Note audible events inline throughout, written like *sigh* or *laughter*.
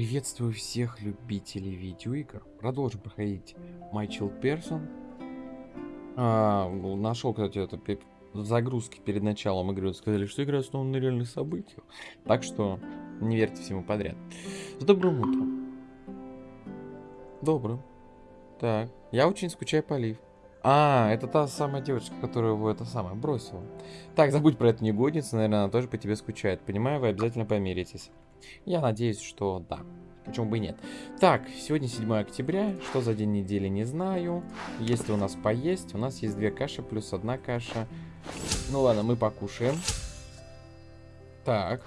Приветствую всех любителей видеоигр. Продолжим проходить Child Person. А, ну, нашел, кстати, это загрузке перед началом игры. Сказали, что игра основана на реальных событиях. Так что не верьте всему подряд. С добрым утром. Добрым. Так, я очень скучаю по Лив. А, это та самая девочка, которую вы это самое бросила. Так, забудь про эту негодницу, наверное, она тоже по тебе скучает. Понимаю, вы обязательно помиритесь. Я надеюсь, что да. Почему бы и нет. Так, сегодня 7 октября. Что за день недели, не знаю. Есть ли у нас поесть? У нас есть две каши плюс одна каша. Ну ладно, мы покушаем. Так,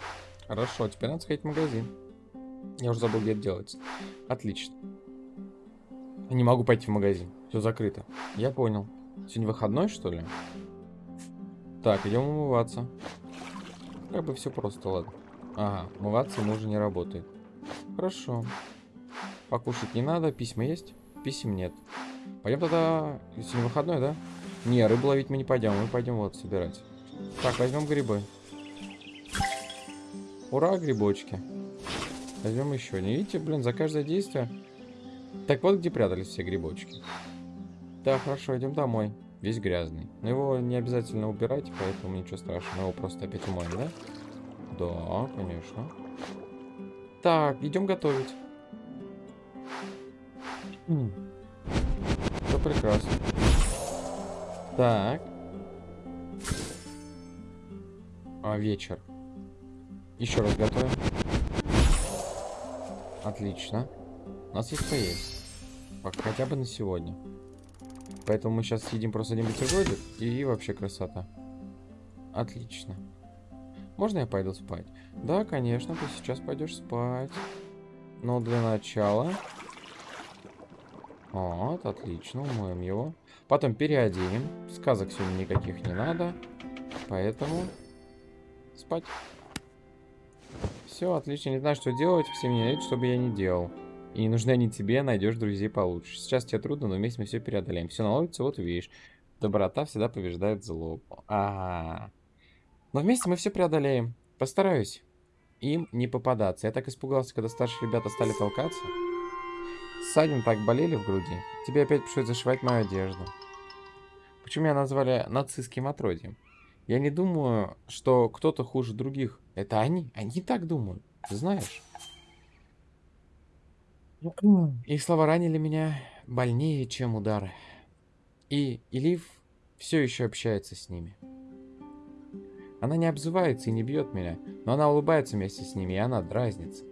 хорошо. Теперь надо сходить в магазин. Я уже забыл, где это делать. Отлично. Не могу пойти в магазин. Все закрыто. Я понял. Сегодня выходной, что ли? Так, идем умываться. Как бы все просто, ладно. Ага, умываться ему уже не работает. Хорошо. Покушать не надо, письма есть? Писем нет. Пойдем тогда... Сегодня выходной, да? Не, рыбу ловить мы не пойдем, мы пойдем вот собирать. Так, возьмем грибы. Ура, грибочки. Возьмем еще. Не видите, блин, за каждое действие... Так вот, где прятались все грибочки. Да, хорошо, идем домой. Весь грязный. Но его не обязательно убирать, поэтому ничего страшного. Мы его просто опять умоем, да? Да, конечно. Так, идем готовить. Все прекрасно. Так. А, вечер. Еще раз готовим. Отлично. У нас есть поесть. Хотя бы на сегодня. Поэтому мы сейчас съедим просто один бутербродик и вообще красота. Отлично. Можно я пойду спать? Да, конечно, ты сейчас пойдешь спать. Но для начала... Вот, отлично, умоем его. Потом переоденем. Сказок сегодня никаких не надо. Поэтому... Спать. Все, отлично. Не знаю, что делать. Все меня видят, чтобы я не делал. И не нужны они тебе, найдешь друзей получше. Сейчас тебе трудно, но вместе мы все преодолеем. Все наладится, вот видишь. Доброта всегда побеждает зло. А, -а, -а. Но вместе мы все преодолеем. Постараюсь им не попадаться. Я так испугался, когда старшие ребята стали толкаться. Ссадин так болели в груди. Тебе опять пришлось зашивать мою одежду. Почему меня назвали нацистским отродьем? Я не думаю, что кто-то хуже других. Это они. Они так думают. Ты знаешь? Их слова ранили меня больнее, чем удары. И Илив все еще общается с ними. Она не обзывается и не бьет меня, но она улыбается вместе с ними, и она дразнится.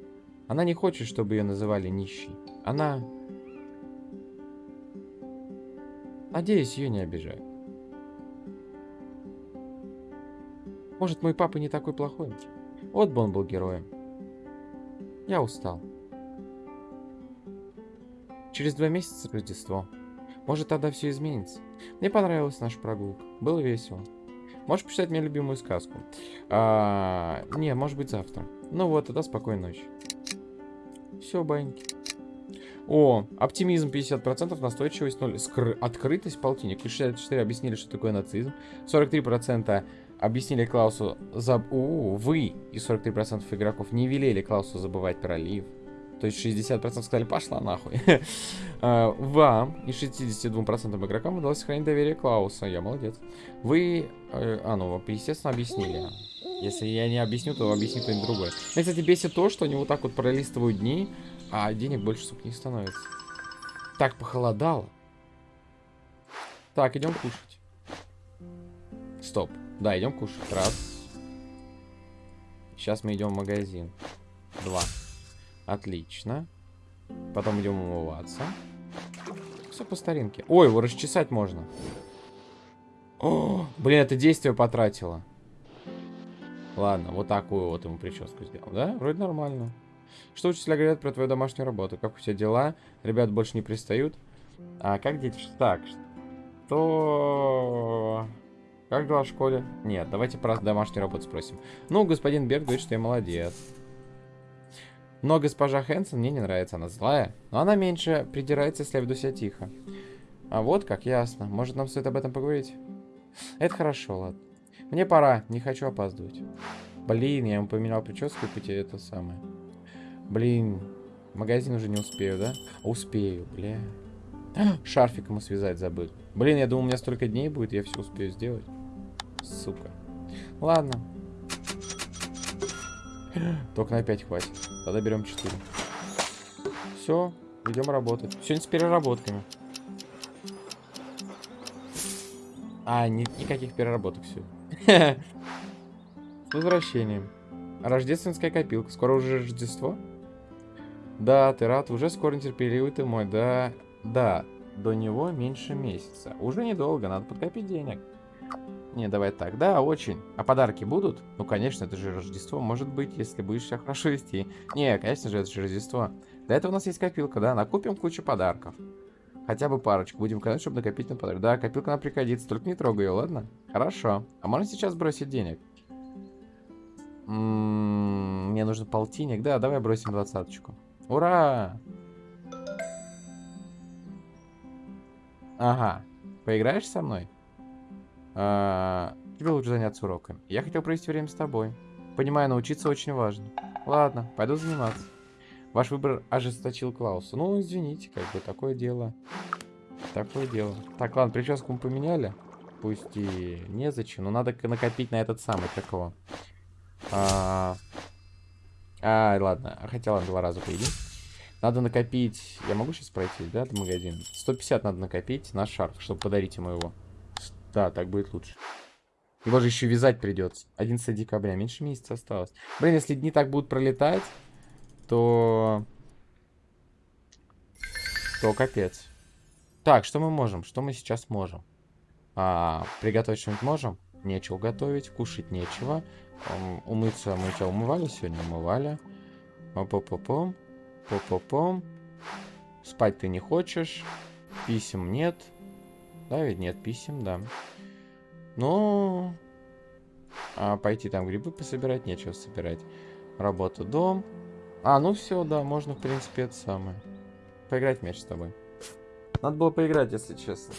Она не хочет, чтобы ее называли нищей. Она... Надеюсь, ее не обижают. Может, мой папа не такой плохой? Вот бы он был героем. Я устал. Через два месяца Рождество. Может, тогда все изменится. Мне понравилась наша прогулка. Было весело. Можешь почитать мне любимую сказку? А, не, может быть, завтра. Ну вот, тогда спокойной ночи. Все, баньки. О, оптимизм 50%, настойчивость 0, скр... открытость полтинник. И 64 объяснили, что такое нацизм. 43% объяснили Клаусу... Заб... У, вы и 43% игроков не велели Клаусу забывать про Лив. То есть 60% сказали, пошла нахуй. А, *laughs* вам и 62% игрокам удалось сохранить доверие Клауса. Я молодец. Вы, э, а ну, естественно, объяснили. Если я не объясню, то объяснит кто-нибудь другой. Меня, кстати, бесит то, что они вот так вот пролистывают дни, а денег больше, сука, не становится. Так, похолодало. Так, идем кушать. Стоп. Да, идем кушать. Раз. Сейчас мы идем в магазин. Два. Отлично. Потом идем умываться. Все по старинке. Ой, его расчесать можно. О, блин, это действие потратило. Ладно, вот такую вот ему прическу сделал, да? Вроде нормально. Что учителя говорят про твою домашнюю работу? Как у тебя дела? Ребят больше не пристают? А как дети? Так, что... Как дела в школе? Нет, давайте про домашнюю работу спросим. Ну, господин Берг говорит, что я молодец. Но госпожа Хэнсон мне не нравится, она злая. Но она меньше придирается, если я веду себя тихо. А вот как, ясно. Может, нам стоит об этом поговорить? Это хорошо, ладно. Мне пора, не хочу опаздывать. Блин, я ему поменял прическу, и это самое. Блин, магазин уже не успею, да? Успею, бля. *gasps* Шарфик ему связать забыл. Блин, я думал, у меня столько дней будет, я все успею сделать. Сука. Ладно. *gasps* Только на 5 хватит. Тогда берем 4. Все, идем работать. Сегодня с переработками. А, ни никаких переработок все. *laughs* С возвращением. Рождественская копилка. Скоро уже Рождество? Да, ты рад. Уже скоро нетерпеливый ты мой. Да, да. До него меньше месяца. Уже недолго, надо подкопить денег. Не, давай так. Да, очень. А подарки будут? Ну, конечно, это же Рождество. Может быть, если будешь себя хорошо вести. Не, конечно же, это же Рождество. Для этого у нас есть копилка, да? Накупим кучу подарков. Хотя бы парочку. Будем катать, чтобы накопить на подарок. Да, копилка нам пригодится. Только не трогай ее, ладно? Хорошо. А можно сейчас бросить денег? М -м -м, мне нужен полтинник. Да, давай бросим двадцаточку. Ура! Ага. Поиграешь со мной? А, тебе лучше заняться уроками. Я хотел провести время с тобой. Понимаю, научиться очень важно. Ладно, пойду заниматься. Ваш выбор ожесточил Клауса. Ну, извините, как бы, такое дело. Такое дело. Так, ладно, прическу мы поменяли. Пусть и незачем, но надо накопить на этот самый, как его. А, а ладно, хотя ладно, два раза поедим. Надо накопить... Я могу сейчас пройти, да, до магазина? 150 надо накопить на шарф, чтобы подарить ему его. Да, так будет лучше. Его же еще вязать придется. 11 декабря, меньше месяца осталось. Блин, если дни так будут пролетать, то... То капец. Так, что мы можем? Что мы сейчас можем? А, приготовить что-нибудь можем? Нечего готовить, кушать нечего. Умыться мы тебя умывали сегодня? Умывали. По-по-пом. По-по-пом. Спать ты не хочешь. Писем нет. Да, ведь нет писем, да. Но... А пойти там грибы пособирать, нечего собирать. Работа, дом. А, ну все, да, можно, в принципе, это самое. Поиграть в мяч с тобой. Надо было поиграть, если честно.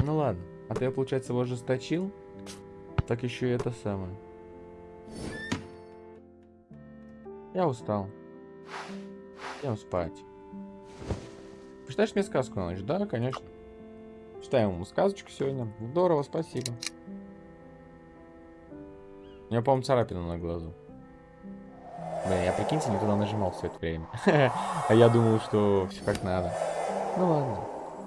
Ну ладно. А ты, получается, его ожесточил? Так еще и это самое. Я устал. Идем спать. Почитаешь мне сказку на ночь? Да, конечно. Читаем ему сказочку сегодня. Здорово, спасибо. У меня, по-моему, царапина на глазу. Блин, я, прикиньте, не туда нажимал все это время. *laughs* а я думал, что все как надо. Ну ладно.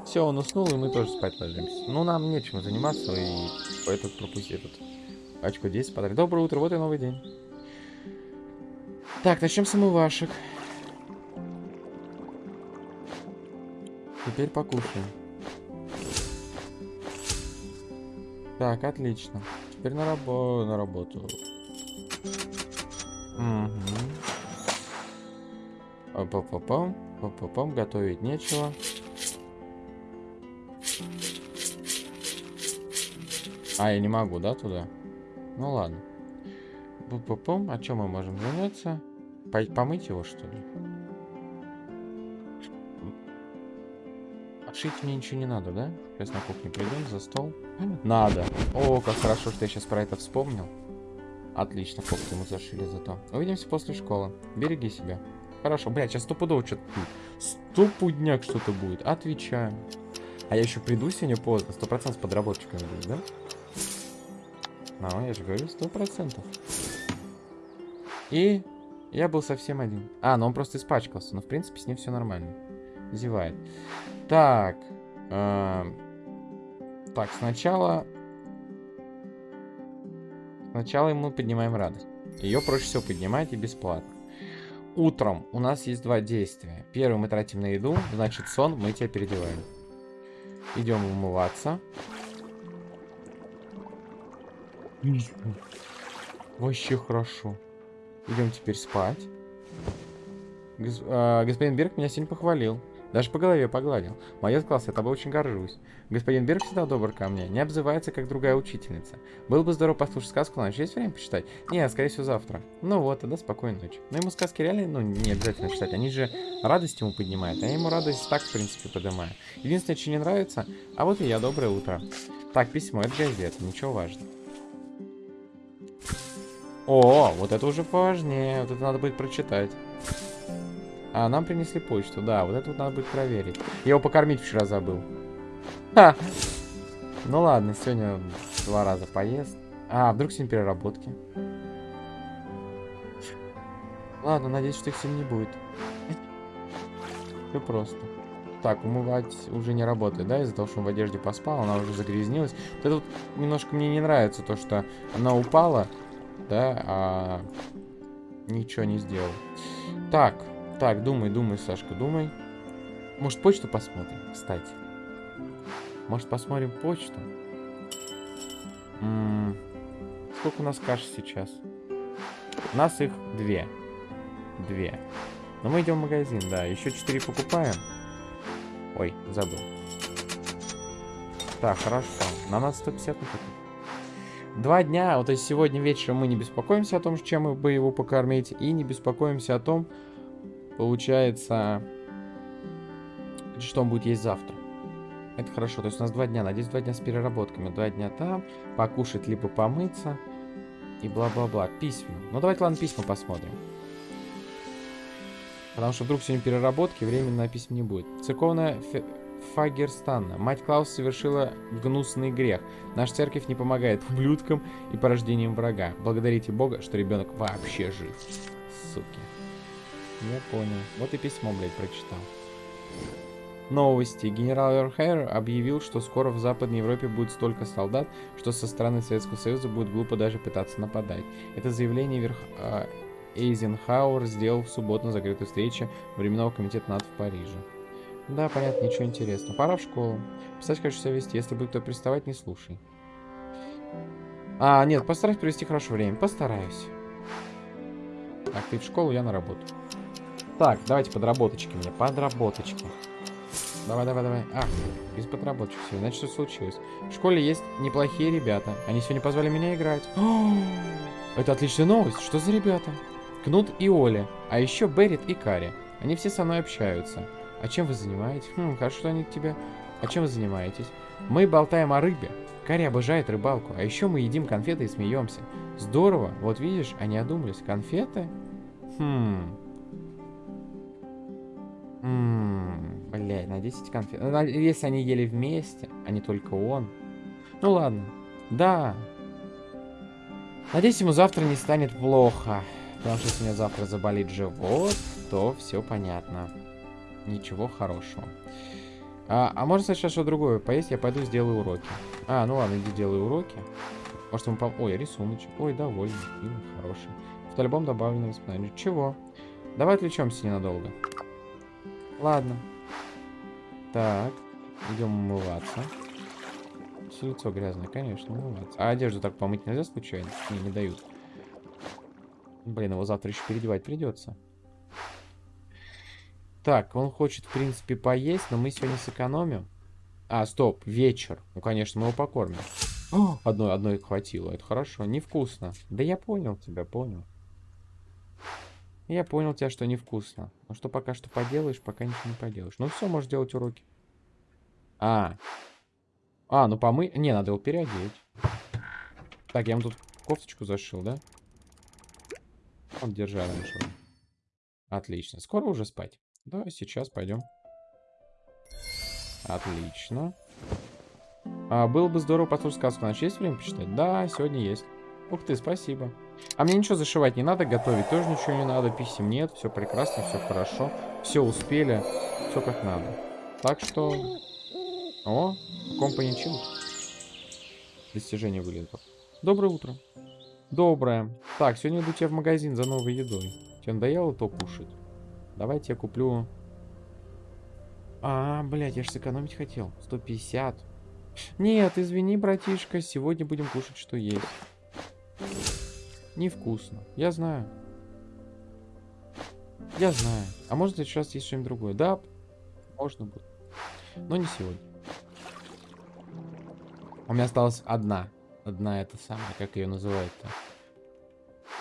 Все, он уснул, и мы тоже спать ложимся. Ну, нам нечем заниматься, и этот пропусти этот. Очко 10 подарок. Доброе утро, вот и новый день. Так, начнем с умывашек. Теперь покушаем. Так, отлично. Теперь на, рабо на работу. Угу. Пам-пам-пам. Пам-пам-пам. Готовить нечего. А, я не могу, да, туда? Ну ладно. Пум-пум-пум. А чем мы можем заняться? По помыть его, что ли? Отшить мне ничего не надо, да? Сейчас на кухне придем за стол. Надо. О, как хорошо, что я сейчас про это вспомнил. Отлично, кофту ему зашили зато. Увидимся после школы. Береги себя. Хорошо, блядь, сейчас стопудово что-то будет. Стопудняк что-то будет. Отвечаю. А я еще приду сегодня поздно. Сто процентов с подработчиками будет, да? Ну, я же говорю, сто процентов. И я был совсем один. А, ну он просто испачкался. Но, в принципе, с ним все нормально. Зевает. Так. Э так, сначала... Сначала мы поднимаем радость. Ее проще всего поднимать и бесплатно. Утром у нас есть два действия. Первый мы тратим на еду, значит сон, мы тебя переодеваем. Идем умываться. Вообще хорошо. Идем теперь спать. Гос э, господин Берг меня сегодня похвалил. Даже по голове погладил. Молодец, класс, я тобой очень горжусь. Господин Берг всегда добр ко мне, не обзывается, как другая учительница. Было бы здорово послушать сказку на ночь. Есть время почитать? Не, скорее всего, завтра. Ну вот, тогда спокойной ночи. Но ему сказки реально, ну, не обязательно читать. Они же радость ему поднимают. А я ему радость так, в принципе, поднимаю. Единственное, что не нравится, а вот и я, доброе утро. Так, письмо, это газета, ничего важного. О, вот это уже поважнее. Вот это надо будет прочитать. А, нам принесли почту, да, вот это вот надо будет проверить. Я его покормить вчера забыл. Ха! Ну ладно, сегодня два раза поест. А, вдруг сегодня переработки. Ладно, надеюсь, что их сегодня не будет. Все просто. Так, умывать уже не работает, да, из-за того, что он в одежде поспал, она уже загрязнилась. Вот это вот немножко мне не нравится, то, что она упала, да, а ничего не сделал. Так, так, думай, думай, Сашка, думай. Может, почту посмотрим, кстати. Может, посмотрим почту? М -м сколько у нас каш сейчас? У нас их две. Две. Но мы идем в магазин, да. Еще четыре покупаем. Ой, забыл. Так, хорошо. На нас 150 накопить. Два дня, вот то есть сегодня вечером мы не беспокоимся о том, чем бы его покормить, и не беспокоимся о том, получается, что он будет есть завтра. Это хорошо, то есть у нас два дня, надеюсь, два дня с переработками, два дня там, покушать, либо помыться, и бла-бла-бла. Письма. Ну давайте, ладно, письма посмотрим. Потому что вдруг сегодня переработки, времени на письма не будет. Церковная Фагерстанна. Мать Клаус совершила гнусный грех. Наша церковь не помогает ублюдкам и порождениям врага. Благодарите Бога, что ребенок вообще жив. Суки. Я понял. Вот и письмо, блядь, прочитал. Новости. Генерал Эрхайр объявил, что скоро в Западной Европе будет столько солдат, что со стороны Советского Союза будет глупо даже пытаться нападать. Это заявление верх... А, Эйзенхауэр сделал в субботу на закрытой встрече Временного комитета НАТО в Париже. Да, понятно, ничего интересного. Пора в школу. Писать, конечно, себя вести. Если будет кто приставать, не слушай. А, нет, постараюсь провести хорошее время. Постараюсь. Так, ты в школу, я на работу. Так, давайте подработочки мне. Подработочки. Давай, давай, давай. Ах, без подработочек все. Значит, что случилось? В школе есть неплохие ребята. Они сегодня позвали меня играть. О, *gasps* это отличная новость. Что за ребята? Кнут и Оля. А еще Беррит и Кари. Они все со мной общаются. А чем вы занимаетесь? Хм, хорошо, что они к тебе. А чем вы занимаетесь? Мы болтаем о рыбе. Карри обожает рыбалку. А еще мы едим конфеты и смеемся. Здорово. Вот видишь, они одумались. Конфеты? Хм. Ммм, блядь, на 10 конфет. Ну, если они ели вместе, а не только он. Ну ладно. Да. Надеюсь, ему завтра не станет плохо. Потому что если у меня завтра заболит живот, то все понятно. Ничего хорошего. А, а можно сказать, что другое поесть? Я пойду сделаю уроки. А, ну ладно, иди делай уроки. Может, ему пом... Ой, рисуночек. Ой, довольный. Фильм хороший. В альбом добавлено воспоминания. Чего? Давай отвлечемся ненадолго. Ладно. Так. Идем умываться. Все лицо грязное, конечно, умываться. А одежду так помыть нельзя случайно? Не, не дают. Блин, его завтра еще переодевать придется. Так, он хочет, в принципе, поесть, но мы сегодня сэкономим. А, стоп, вечер. Ну, конечно, мы его покормим. О, одной, одной хватило, это хорошо. Невкусно. Да я понял тебя, понял. Я понял тебя, что невкусно. Ну что пока что поделаешь, пока ничего не поделаешь. Ну все, можешь делать уроки. А. А, ну помы... Не, надо его переодеть. Так, я ему тут кофточку зашил, да? Он держа раньше. Отлично. Скоро уже спать. Да, сейчас пойдем. Отлично. А, было бы здорово послушать сказку. Значит, есть время почитать? Да, сегодня есть. Ух ты, спасибо. А мне ничего зашивать не надо, готовить тоже ничего не надо, писем нет, все прекрасно, все хорошо. Все успели, все как надо. Так что... О, Company Chill. Достижение вылезло. Доброе утро. Доброе. Так, сегодня иду тебе в магазин за новой едой. Тебе надоело то кушать? Давайте я куплю... А, блядь, я же сэкономить хотел. 150. Нет, извини, братишка, сегодня будем кушать, что есть. Невкусно. Я знаю. Я знаю. А может сейчас есть что-нибудь другое? Да, можно будет. Но не сегодня. У меня осталась одна. Одна это самая, как ее называют-то.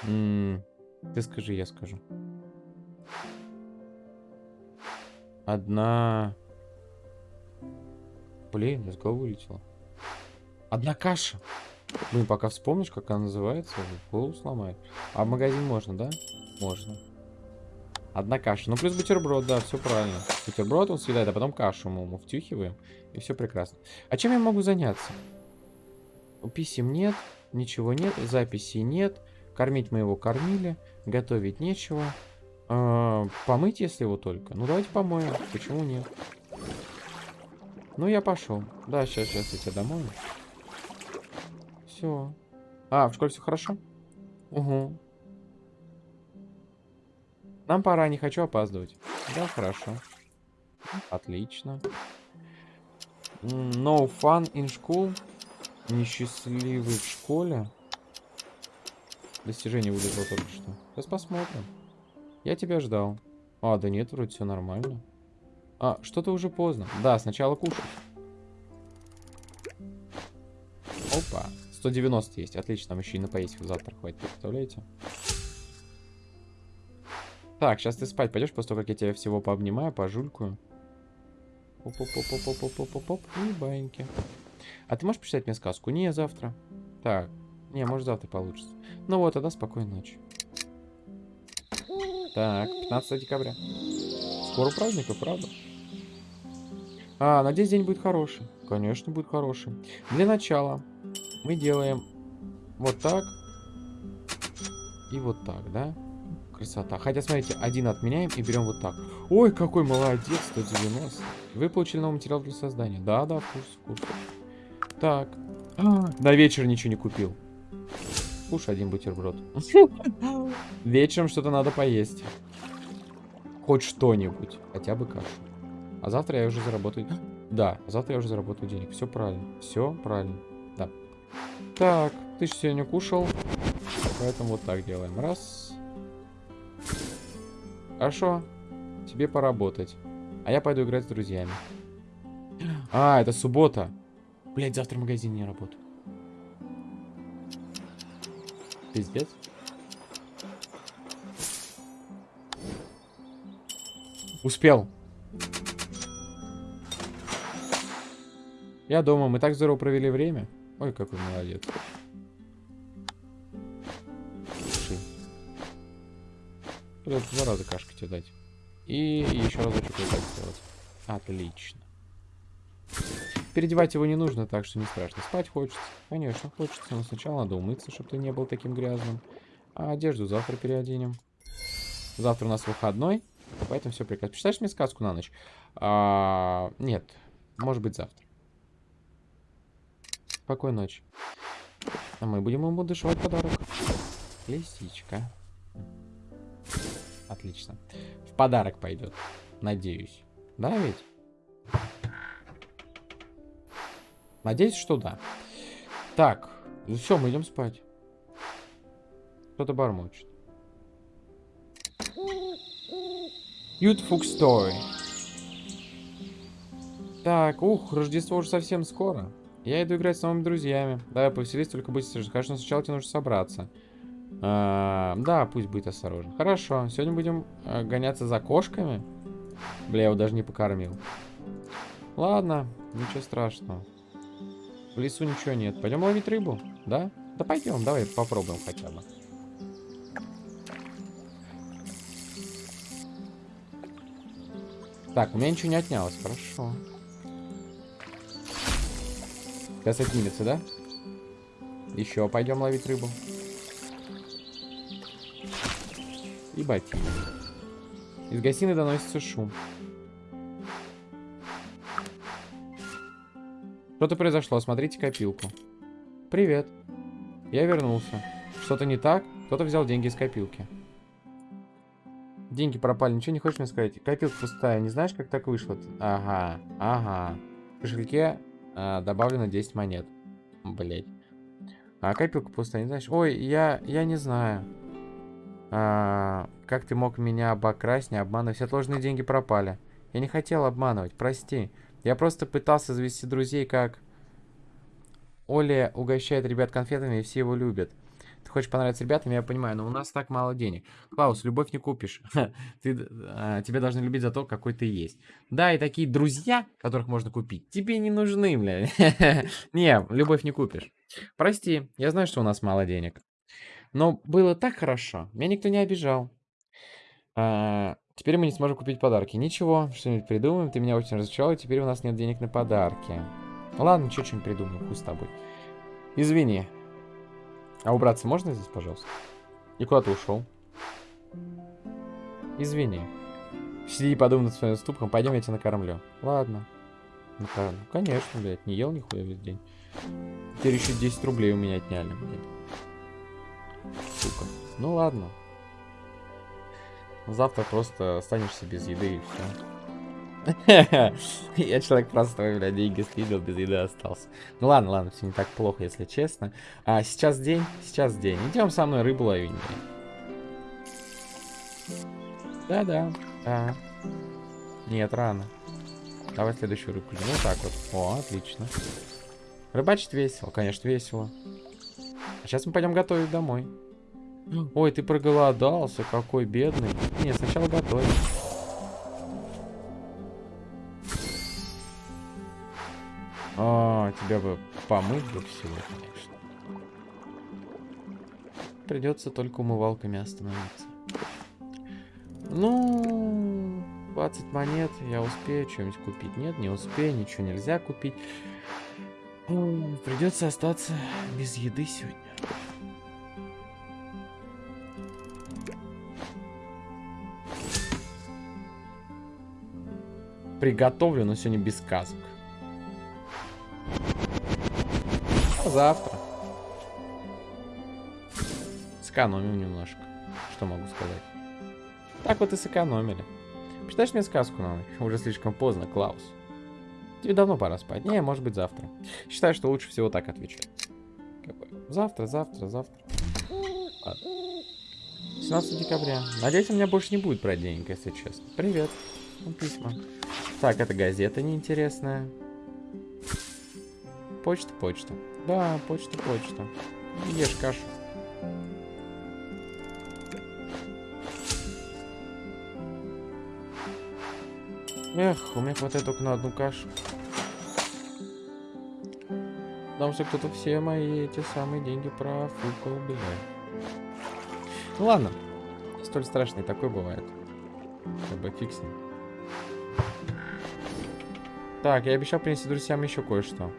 Ты скажи, я скажу. Одна... Блин, из головы вылетела. Одна каша. Блин, пока вспомнишь, как она называется, голову сломает. А в магазин можно, да? Можно. Одна каша. Ну, плюс бутерброд, да, все правильно. Бутерброд он съедает, а потом кашу мы ему втюхиваем. И все прекрасно. А чем я могу заняться? Писем нет, ничего нет, записей нет. Кормить мы его кормили, готовить нечего. А, помыть, если его только. Ну, давайте помоем. Почему нет? Ну, я пошел. Да, сейчас, сейчас я тебя домой. Все. А, в школе все хорошо? Угу. Нам пора, не хочу опаздывать. Да, хорошо. Отлично. No fun in school. Несчастливый в школе. Достижение вылезло только что. Сейчас посмотрим. Я тебя ждал. А, да нет, вроде все нормально. А, что-то уже поздно. Да, сначала кушать. 190 есть. Отлично, нам еще и на поесть завтра хватит, представляете? Так, сейчас ты спать пойдешь, после того, как я тебя всего пообнимаю, пожулькаю. Оп-оп-оп-оп-оп-оп-оп-оп. И баньки. А ты можешь почитать мне сказку? Не, завтра. Так. Не, может завтра получится. Ну вот, тогда спокойной ночи. Так, 15 декабря. Скоро праздник, и правда? А, надеюсь, день будет хороший. Конечно, будет хороший. Для начала мы делаем вот так и вот так, да? Красота. Хотя, смотрите, один отменяем и берем вот так. Ой, какой молодец, 190. Вы получили новый материал для создания. Да, да, в курсе, в курсе. Так. А, на вечер ничего не купил. Кушай один бутерброд. *laughs* Вечером что-то надо поесть. Хоть что-нибудь. Хотя бы кашу. А завтра я уже заработаю... Да, завтра я уже заработаю денег. Все правильно. Все правильно. Так, ты же сегодня кушал. Поэтому вот так делаем. Раз. Хорошо. Тебе поработать. А я пойду играть с друзьями. А, это суббота. Блять, завтра магазин не работает. Пиздец. Успел. Я дома, мы так здорово провели время. Ой, какой молодец. Придется два раза кашки тебе дать. И еще разочек вот сделать. Отлично. Переодевать его не нужно, так что не страшно. Спать хочется. Конечно, хочется. Но сначала надо умыться, чтобы ты не был таким грязным. А одежду завтра переоденем. Завтра у нас выходной, поэтому все прекрасно. Почитаешь мне сказку на ночь? А, нет, может быть завтра. Спокойной ночи. А мы будем ему дышать подарок. Лисичка. Отлично. В подарок пойдет. Надеюсь. Да ведь? Надеюсь, что да. Так. Все, мы идем спать. Кто-то бормочет. Beautiful Story. Так, ух, Рождество уже совсем скоро. Я иду играть с новыми друзьями. Давай повеселись, только будь осторожен. Конечно, сначала тебе нужно собраться. А, да, пусть будет осторожен. Хорошо, сегодня будем а, гоняться за кошками. Бля, я его даже не покормил. Ладно, ничего страшного. В лесу ничего нет. Пойдем ловить рыбу, да? Да пойдем, давай попробуем хотя бы. Так, у меня ничего не отнялось, хорошо. Сейчас отнимется, да? Еще пойдем ловить рыбу. И ботинок. Из гостиной доносится шум. Что-то произошло, смотрите копилку. Привет. Я вернулся. Что-то не так? Кто-то взял деньги из копилки. Деньги пропали, ничего не хочешь мне сказать? Копилка пустая, не знаешь, как так вышло? -то? Ага, ага. В кошельке а, добавлено 10 монет. Блять. А копилка пустая, не знаешь? Ой, я, я не знаю. А, как ты мог меня обокрасть, не обманывать? Все отложенные деньги пропали. Я не хотел обманывать, прости. Я просто пытался завести друзей, как... Оля угощает ребят конфетами, и все его любят. Ты хочешь понравиться ребятам, я понимаю, но у нас так мало денег. Клаус, любовь не купишь. *laughs* ты, а, тебя должны любить за то, какой ты есть. Да, и такие друзья, которых можно купить, тебе не нужны, бля. *laughs* не, любовь не купишь. Прости, я знаю, что у нас мало денег. Но было так хорошо. Меня никто не обижал. А, Теперь мы не сможем купить подарки. Ничего, что-нибудь придумаем. Ты меня очень разочаровал, теперь у нас нет денег на подарки. Ладно, что что-нибудь придумаем, хуй с тобой. Извини. А убраться можно здесь, пожалуйста? И куда ты ушел? Извини. Сиди и подумай над своим ступком, пойдем я тебя накормлю. Ладно. Ну, конечно, блядь, не ел нихуя весь день. Теперь еще 10 рублей у меня отняли, блядь. Сука. Ну ладно. Завтра просто останешься без еды и все. *laughs* Я человек простой, бля, деньги слил, без еды остался. Ну ладно, ладно, все не так плохо, если честно. А сейчас день, сейчас день. Идем со мной рыбу ловить. Да-да, да. Нет, рано. Давай следующую рыбку. Ну так вот. О, отлично. Рыбачить весело, конечно, весело. А сейчас мы пойдем готовить домой. Ой, ты проголодался, какой бедный. Не, сначала готовим. А, тебя бы помыть бы всего, конечно. Придется только умывалками остановиться. Ну, 20 монет, я успею что-нибудь купить. Нет, не успею, ничего нельзя купить. Придется остаться без еды сегодня. Приготовлю, но сегодня без сказок. Завтра. Сэкономим немножко. Что могу сказать? Так вот и сэкономили. Почитаешь мне сказку на ночь? Уже слишком поздно, Клаус. Тебе давно пора спать. Не, может быть завтра. Считаю, что лучше всего так отвечать. Завтра, завтра, завтра. Ладно. 17 декабря. Надеюсь, у меня больше не будет про денег, если честно. Привет. Ну, письма. Так, это газета неинтересная. Почта, почта. Да, почта, почта. Ешь кашу. Эх, у меня хватает только на одну кашу. Потому что кто-то все мои эти самые деньги профукал, блядь. Ну ладно. Столь страшный такой бывает. Как бы фиг. Так, я обещал принести друзьям еще кое-что.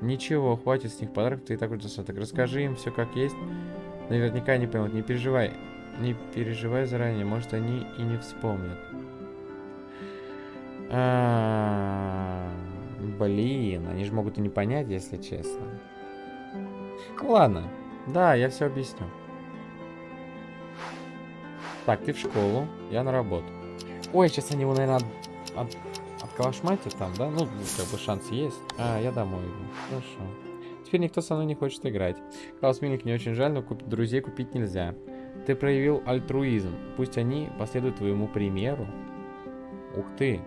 Ничего, хватит с них подарков, ты и так уже достаток. Расскажи им все как есть. Наверняка не поймут. Не переживай. Не переживай заранее, может они и не вспомнят. А -а -а, блин, они же могут и не понять, если честно. Ладно. Да, я все объясню. Так, ты в школу, я на работу. Ой, сейчас они его, наверное, от, отколошматят там, да? Ну, как бы шанс есть. А, я домой иду. Хорошо. Теперь никто со мной не хочет играть. Клаус Милик не очень жаль, но куп друзей купить нельзя. Ты проявил альтруизм. Пусть они последуют твоему примеру. Ух ты.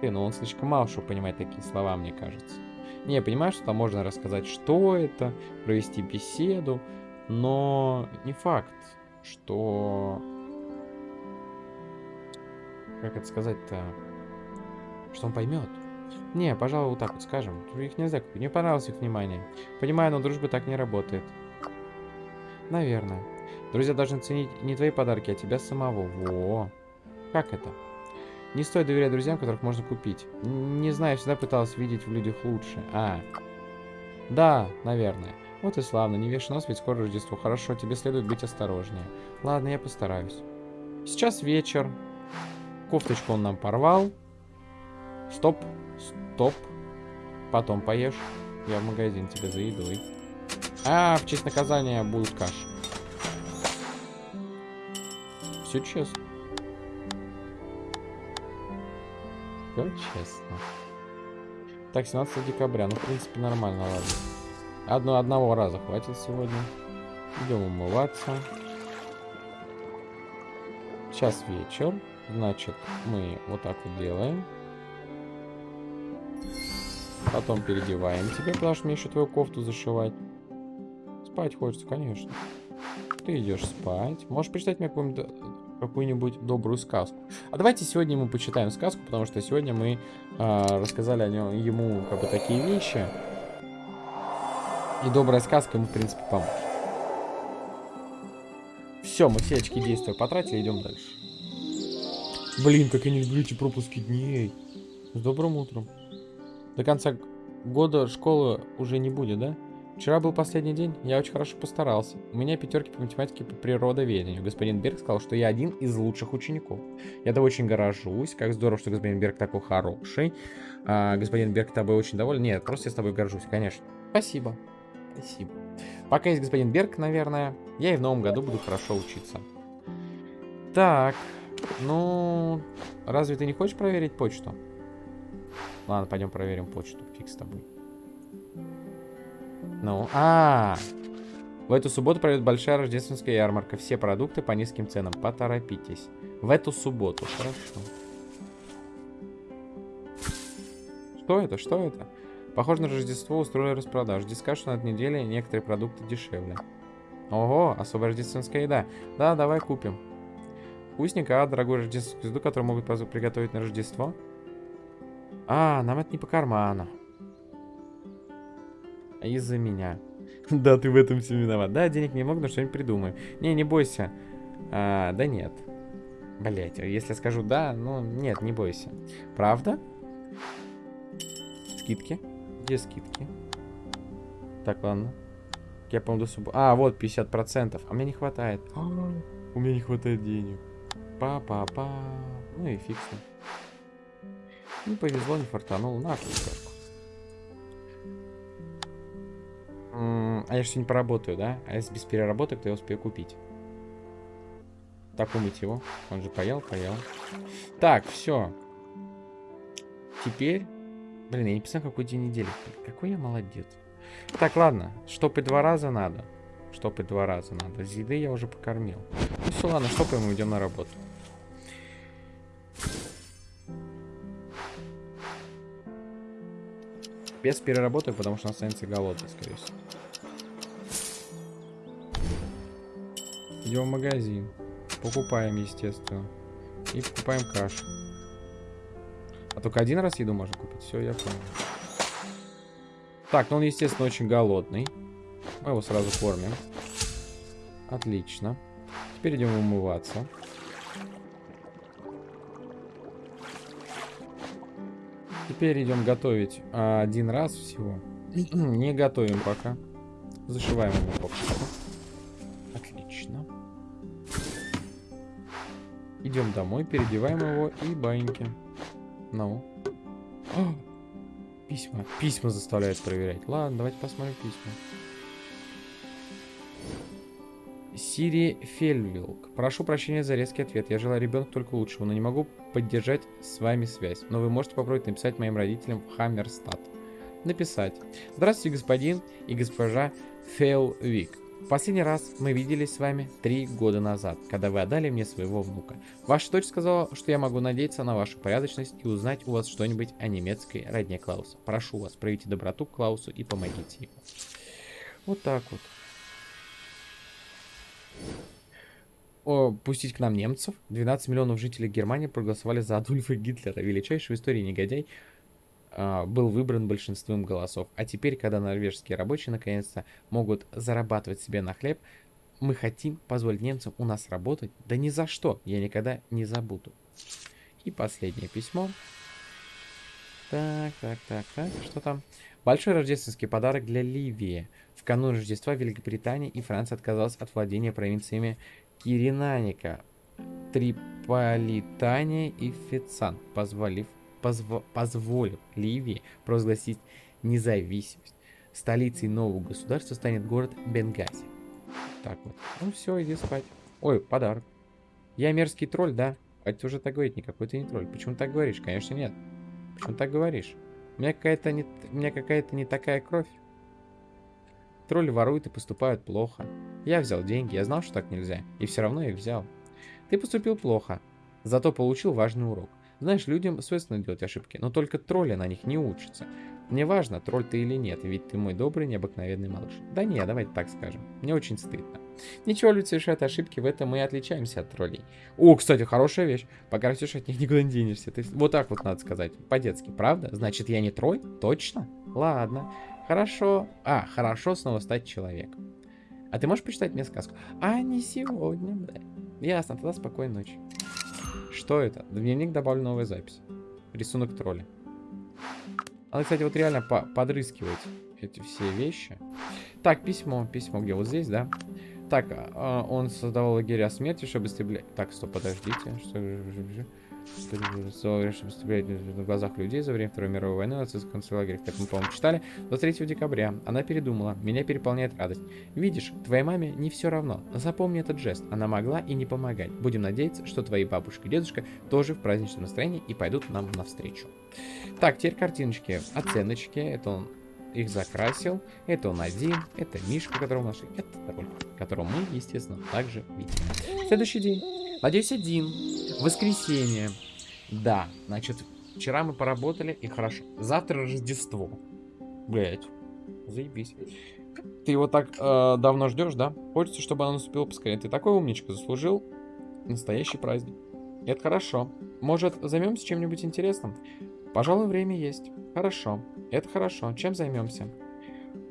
Ты, но он слишком мало что понимает такие слова, мне кажется. Не, я понимаю, что там можно рассказать, что это, провести беседу, но не факт, что... Как это сказать-то? Что он поймет. Не, пожалуй, вот так вот скажем. Их нельзя купить. Мне понравилось их внимание. Понимаю, но дружба так не работает. Наверное. Друзья должны ценить не твои подарки, а тебя самого. Во. Как это? Не стоит доверять друзьям, которых можно купить. Не знаю, всегда пыталась видеть в людях лучше. А. Да, наверное. Вот и славно, не вешай нос, ведь скоро Рождество. Хорошо, тебе следует быть осторожнее. Ладно, я постараюсь. Сейчас вечер. Кофточку он нам порвал. Стоп, стоп. Потом поешь. Я в магазин тебе за едой. А, в честь наказания будут каши. Все честно. Все честно. Так, 17 декабря. Ну, в принципе, нормально, ладно. Одно, одного раза хватит сегодня. Идем умываться. Сейчас вечер. Значит, мы вот так вот делаем. Потом переодеваем тебя, потому что мне еще твою кофту зашивать. Спать хочется, конечно. Ты идешь спать. Можешь прочитать мне какую-нибудь какую-нибудь добрую сказку. А давайте сегодня мы почитаем сказку, потому что сегодня мы э, рассказали о нем, ему как бы такие вещи. И добрая сказка ему, в принципе, поможет. Все, мы все очки действия потратили, идем дальше. Блин, как я не люблю эти пропуски дней. С добрым утром. До конца года школы уже не будет, да? Вчера был последний день, я очень хорошо постарался. У меня пятерки по математике по природоведению. Господин Берг сказал, что я один из лучших учеников. Я тобой очень горжусь. Как здорово, что господин Берг такой хороший. А, господин Берг тобой очень доволен. Нет, просто я с тобой горжусь, конечно. Спасибо. Спасибо. Пока есть господин Берг, наверное, я и в новом году буду хорошо учиться. Так, ну, разве ты не хочешь проверить почту? Ладно, пойдем проверим почту. Фиг с тобой. Ну, а, -а, а В эту субботу пройдет большая рождественская ярмарка. Все продукты по низким ценам. Поторопитесь. В эту субботу. Хорошо. Что это? Что это? Похоже на Рождество устроили распродажу. Здесь скажут, что на этой неделе некоторые продукты дешевле. Ого, особая рождественская еда. Да, давай купим. Вкусненько, а, дорогую рождественскую еду, которую могут приготовить на Рождество. А, нам это не по карману. Из-за меня. *laughs* да, ты в этом все виноват. Да, денег не много, но что-нибудь придумаю. Не, не бойся. А, да нет. Блять, если я скажу да, ну нет, не бойся. Правда? Скидки. Где скидки? Так, ладно. Я, по-моему, субботы. А, вот, 50%. А мне не хватает. у меня не хватает денег. Па-па-па. Ну и фиг Не повезло, не фартанул. На, кусочку. А я же не поработаю, да? А если без переработок, то я успею купить. Так, умыть его. Он же поел, поел. Так, все. Теперь... Блин, я не писал, какой день недели. Какой я молодец. Так, ладно. Штопать два раза надо. Штопать два раза надо. С еды я уже покормил. Ну все, ладно, штопаем и идем на работу. Без переработок, потому что он останется голодный, скорее всего. Идем в магазин. Покупаем, естественно. И покупаем кашу. А только один раз еду можно купить. Все, я понял. Так, ну он, естественно, очень голодный. Мы его сразу кормим. Отлично. Теперь идем умываться. Теперь идем готовить а, один раз всего. *clears throat* Не готовим пока. Зашиваем его попку. Отлично. Идем домой, переодеваем его и баиньки. Ну. О! Письма. Письма заставляют проверять. Ладно, давайте посмотрим письма. Сири Фельвилк. Прошу прощения за резкий ответ. Я желаю ребенку только лучшего, но не могу поддержать с вами связь. Но вы можете попробовать написать моим родителям в Хаммерстад. Написать. Здравствуйте, господин и госпожа Фелвик. Последний раз мы виделись с вами три года назад, когда вы отдали мне своего внука. Ваша дочь сказала, что я могу надеяться на вашу порядочность и узнать у вас что-нибудь о немецкой родне Клауса. Прошу вас, проявите доброту к Клаусу и помогите ему. Вот так вот. О, пустить к нам немцев. 12 миллионов жителей Германии проголосовали за Адольфа Гитлера. Величайший в истории негодяй э, был выбран большинством голосов. А теперь, когда норвежские рабочие наконец-то могут зарабатывать себе на хлеб, мы хотим позволить немцам у нас работать. Да ни за что, я никогда не забуду. И последнее письмо. Так, так, так, так, что там? Большой рождественский подарок для Ливии. В канун Рождества Великобритания и Франция отказалась от владения провинциями Киринаника, Триполитания и Фецан, позволив, позво, позволив Ливии провозгласить независимость. Столицей нового государства станет город Бенгази. Так вот. Ну все, иди спать. Ой, подарок. Я мерзкий тролль, да? А ты уже так говорить, никакой ты не тролль. Почему так говоришь? Конечно, нет. Почему так говоришь? У меня какая-то не, у меня какая-то не такая кровь. Тролли воруют и поступают плохо. Я взял деньги, я знал, что так нельзя, и все равно их взял. Ты поступил плохо, зато получил важный урок. Знаешь, людям свойственно делать ошибки, но только тролли на них не учатся. Мне важно, тролль ты или нет, ведь ты мой добрый, необыкновенный малыш. Да не, давайте так скажем. Мне очень стыдно. Ничего, люди совершают ошибки, в этом мы и отличаемся от троллей. О, кстати, хорошая вещь. Пока растешь, от них никуда не денешься. Ты... Вот так вот надо сказать, по-детски, правда? Значит, я не тролль? Точно? Ладно. Хорошо. А, хорошо снова стать человеком. А ты можешь почитать мне сказку? А, не сегодня, да. Ясно, тогда спокойной ночи. Что это? В дневник добавлю новая запись. Рисунок тролля. Надо, кстати, вот реально по подрыскивать эти все вещи. Так, письмо. Письмо где? Вот здесь, да? Так, а, он создавал лагеря смерти, чтобы истреблять... Так, стоп, подождите. Что... в глазах людей за время Второй мировой войны нацистский концлагерь, как мы, по-моему, читали, 23 декабря. Она передумала. Меня переполняет радость. Видишь, твоей маме не все равно. Запомни этот жест. Она могла и не помогать. Будем надеяться, что твои бабушка и дедушка тоже в праздничном настроении и пойдут нам навстречу. Так, теперь картиночки. Оценочки. Это он их закрасил. Это он один. Это Мишка, которого нашли. Это такой, которого мы, естественно, также видим. Следующий день. Надеюсь, один. Воскресенье. Да, значит, вчера мы поработали, и хорошо. Завтра Рождество. Блять. Заебись. Ты его так э, давно ждешь, да? Хочется, чтобы оно наступило поскорее. Ты такой умничка, заслужил настоящий праздник. Это хорошо. Может, займемся чем-нибудь интересным? Пожалуй, время есть. Хорошо. Это хорошо. Чем займемся?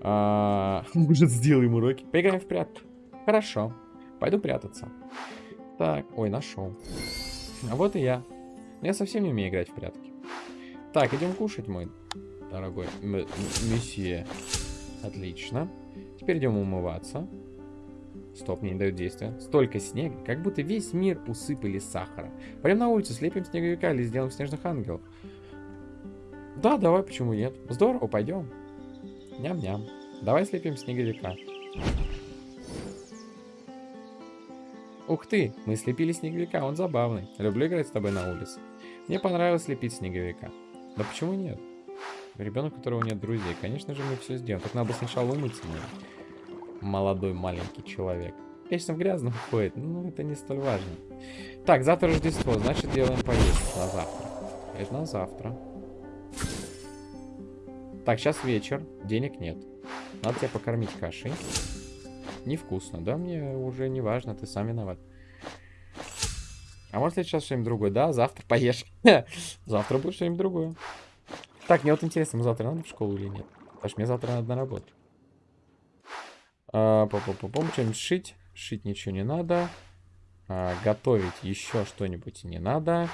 А, *laughs* может, сделаем уроки? Поиграем в прятки. Хорошо. Пойду прятаться. Так, ой, нашел. А вот и я. Я совсем не умею играть в прятки. Так, идем кушать, мой дорогой месье. Отлично. Теперь идем умываться. Стоп, мне не дают действия. Столько снега, как будто весь мир усыпали сахаром. Пойдем на улицу, слепим снеговика или сделаем снежных ангелов. Да, давай, почему нет? Здорово, пойдем. Ням-ням. Давай слепим снеговика. Ух ты, мы слепили снеговика, он забавный. Люблю играть с тобой на улице. Мне понравилось слепить снеговика. Да почему нет? Ребенок, у которого нет друзей. Конечно же, мы все сделаем. Так надо сначала умыться. Молодой маленький человек. Конечно, в грязном ходит, но это не столь важно. Так, завтра Рождество, значит делаем поездку на завтра. Это на завтра. Так, сейчас вечер, денег нет. Надо тебя покормить кашей. Невкусно, да? Мне уже не важно, ты сам виноват. А может ли сейчас что-нибудь другое? Да, завтра поешь. *laughs* завтра будет что-нибудь другое. Так, мне вот интересно, мы завтра надо в школу или нет? Потому что мне завтра надо на работу. А, по -по -по что-нибудь шить. Шить ничего не надо. А, готовить еще что-нибудь не надо.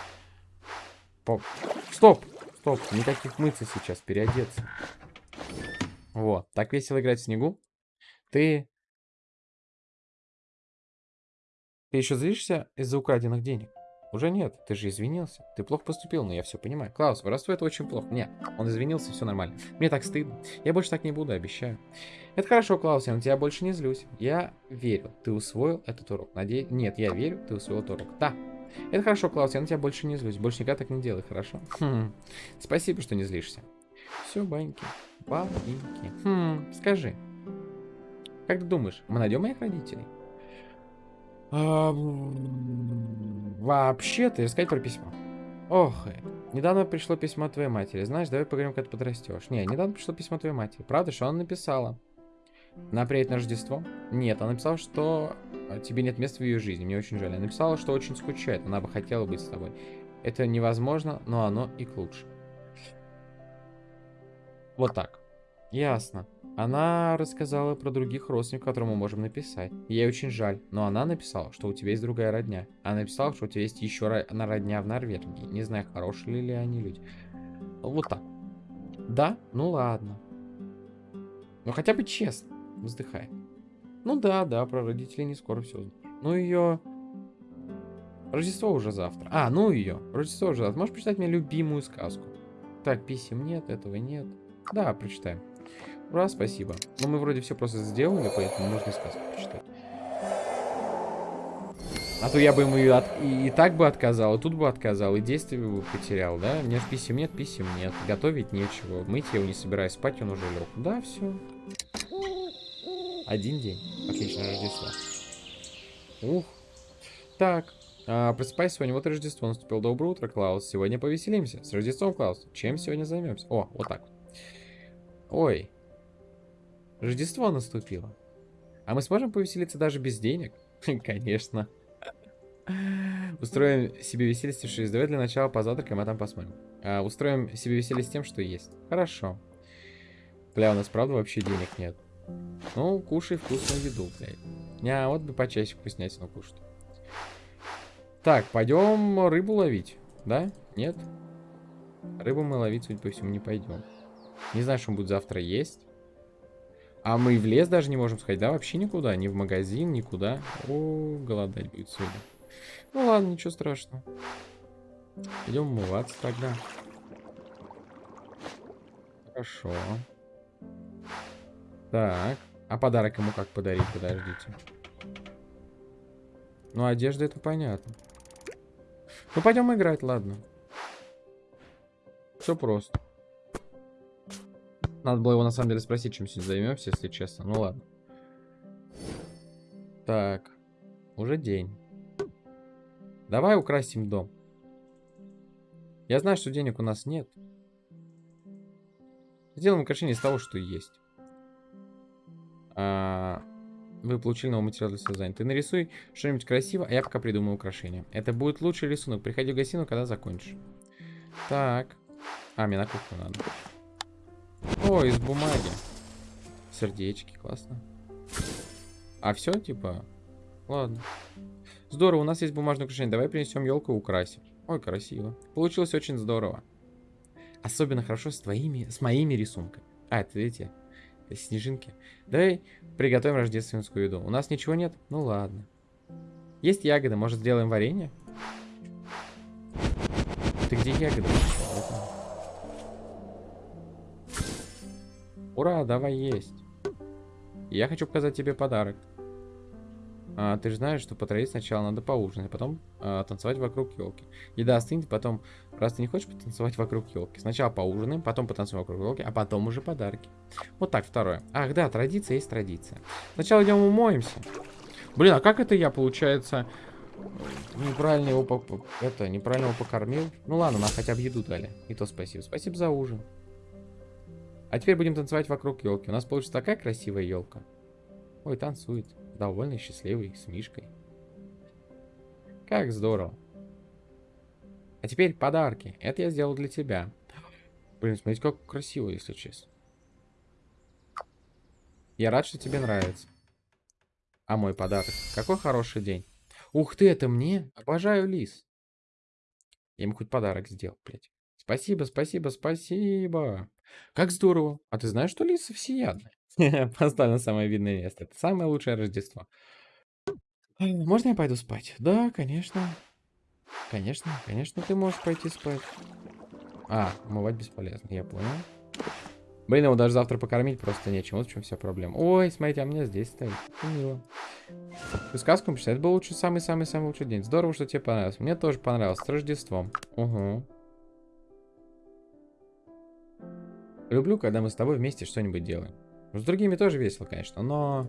По... Стоп! Стоп, никаких мыться сейчас, переодеться. Вот, так весело играть в снегу. Ты... Ты еще злишься из-за украденных денег? Уже нет, ты же извинился. Ты плохо поступил, но я все понимаю. Клаус, воровство это очень плохо. Нет, он извинился, все нормально. Мне так стыдно. Я больше так не буду, обещаю. Это хорошо, Клаус, я на тебя больше не злюсь. Я верю, ты усвоил этот урок. Надеюсь... Нет, я верю, ты усвоил этот урок. Да, это хорошо, Клаус, я на тебя больше не злюсь. Больше никогда так не делай, хорошо? Хм. Спасибо, что не злишься. Все, баньки. Баньки. Хм, скажи. Как ты думаешь, мы найдем моих родителей? Вообще-то, искать про письмо. Ох, недавно пришло письмо твоей матери. Знаешь, давай поговорим, когда ты подрастешь. Не, недавно пришло письмо твоей матери. Правда, что она написала? Она приедет на Рождество? Нет, она написала, что а, тебе нет места в ее жизни. Мне очень жаль. Она написала, что очень скучает. Она бы хотела быть с тобой. Это невозможно, но оно и к лучшему. Вот так. Ясно. Она рассказала про других родственников, которым мы можем написать. Ей очень жаль, но она написала, что у тебя есть другая родня. Она написала, что у тебя есть еще родня в Норвегии. Не знаю, хорошие ли они люди. Вот так. Да? Ну ладно. Ну хотя бы честно. Вздыхай. Ну да, да, про родителей не скоро все узнаешь. Ну ее... Рождество уже завтра. А, ну ее. Рождество уже завтра. Можешь прочитать мне любимую сказку? Так, писем нет, этого нет. Да, прочитаем. Ура, спасибо. Но мы вроде все просто сделали, поэтому можно сказку прочитать. А то я бы ему и, от... и, и так бы отказал, и тут бы отказал, и действие бы потерял, да? Нет писем нет, писем нет. Готовить нечего. Мыть я его не собираюсь, спать он уже лег. Да, все. Один день. Отлично, Рождество. Ух. Так. А, просыпайся сегодня, вот Рождество наступило. Доброе утро, Клаус. Сегодня повеселимся. С Рождеством, Клаус. Чем сегодня займемся? О, вот так. Ой. Рождество наступило. А мы сможем повеселиться даже без денег? *laughs* Конечно. Устроим себе веселье с 6. Давай для начала позавтракаем, а там посмотрим. А, устроим себе веселье с тем, что есть. Хорошо. Бля, у нас правда вообще денег нет. Ну, кушай вкусную еду, блядь. Не, вот бы почаще вкуснятину кушать. Так, пойдем рыбу ловить. Да? Нет? Рыбу мы ловить, судя по всему, не пойдем. Не знаю, что он будет завтра есть. А мы в лес даже не можем сходить, да? Вообще никуда. Ни в магазин, никуда. О, голодать будет сегодня. Ну ладно, ничего страшного. Идем умываться тогда. Хорошо. Так. А подарок ему как подарить? Подождите. Ну, одежда это понятно. Ну, пойдем играть, ладно. Все просто. Надо было его на самом деле спросить, чем сегодня займемся, если честно. Ну ладно. Так. Уже день. Давай украсим дом. Я знаю, что денег у нас нет. Сделаем украшение из того, что есть. А, вы получили новый материал для создания. Ты нарисуй что-нибудь красиво, а я пока придумаю украшение. Это будет лучший рисунок. Приходи в гостиную, когда закончишь. Так. А, мне на кухню надо. О, из бумаги. Сердечки, классно. А все, типа? Ладно. Здорово, у нас есть бумажное украшение. Давай принесем елку и украсим. Ой, красиво. Получилось очень здорово. Особенно хорошо с твоими, с моими рисунками. А, это эти снежинки. Давай приготовим рождественскую еду. У нас ничего нет? Ну ладно. Есть ягоды, может сделаем варенье? Ты где ягоды? Ура, давай есть. Я хочу показать тебе подарок. А, ты же знаешь, что по традиции сначала надо поужинать, а потом а, танцевать вокруг елки. Еда остынет, потом, раз ты не хочешь потанцевать вокруг елки, сначала поужинаем, потом потанцуем вокруг елки, а потом уже подарки. Вот так, второе. Ах, да, традиция есть традиция. Сначала идем умоемся. Блин, а как это я, получается, неправильно его, это, неправильно его покормил? Ну ладно, нам хотя бы еду дали. И то спасибо. Спасибо за ужин. А теперь будем танцевать вокруг елки. У нас получится такая красивая елка. Ой, танцует довольный, счастливый, с Мишкой. Как здорово. А теперь подарки. Это я сделал для тебя. Блин, смотрите, как красиво, если честно. Я рад, что тебе нравится. А мой подарок. Какой хороший день. Ух ты, это мне? Обожаю лис. Я ему хоть подарок сделал, блядь. Спасибо, спасибо, спасибо. Как здорово. А ты знаешь, что лисы всеядные? *laughs* Поставь на самое видное место. Это самое лучшее Рождество. Можно я пойду спать? Да, конечно. Конечно, конечно, ты можешь пойти спать. А, умывать бесполезно, я понял. Блин, его даже завтра покормить просто нечем. Вот в чем вся проблема. Ой, смотрите, а меня здесь стоит. Мило. Ты сказку пишешь? Это был лучший, самый-самый-самый лучший день. Здорово, что тебе понравилось. Мне тоже понравилось. С Рождеством. Угу. Люблю, когда мы с тобой вместе что-нибудь делаем. С другими тоже весело, конечно, но...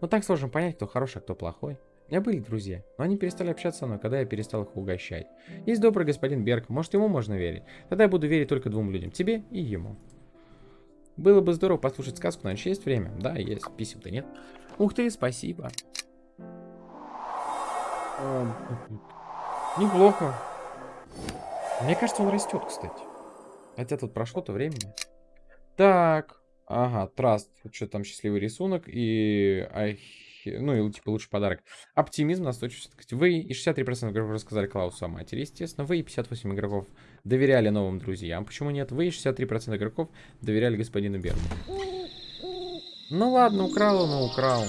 Ну так сложно понять, кто хороший, а кто плохой. У меня были друзья, но они перестали общаться со мной, когда я перестал их угощать. Есть добрый господин Берг, может ему можно верить. Тогда я буду верить только двум людям, тебе и ему. Было бы здорово послушать сказку, но есть время. Да, есть, писем-то нет. Ух ты, спасибо. Неплохо. Мне кажется, он растет, кстати. Хотя тут прошло-то времени. Так, Ага, траст, что там счастливый рисунок и... Ну, и типа лучший подарок. Оптимизм, настойчивость. Вы и 63% игроков рассказали Клаусу о матери, естественно. Вы и 58 игроков доверяли новым друзьям. Почему нет? Вы и 63% игроков доверяли господину Берну. Ну ладно, украл он, украл.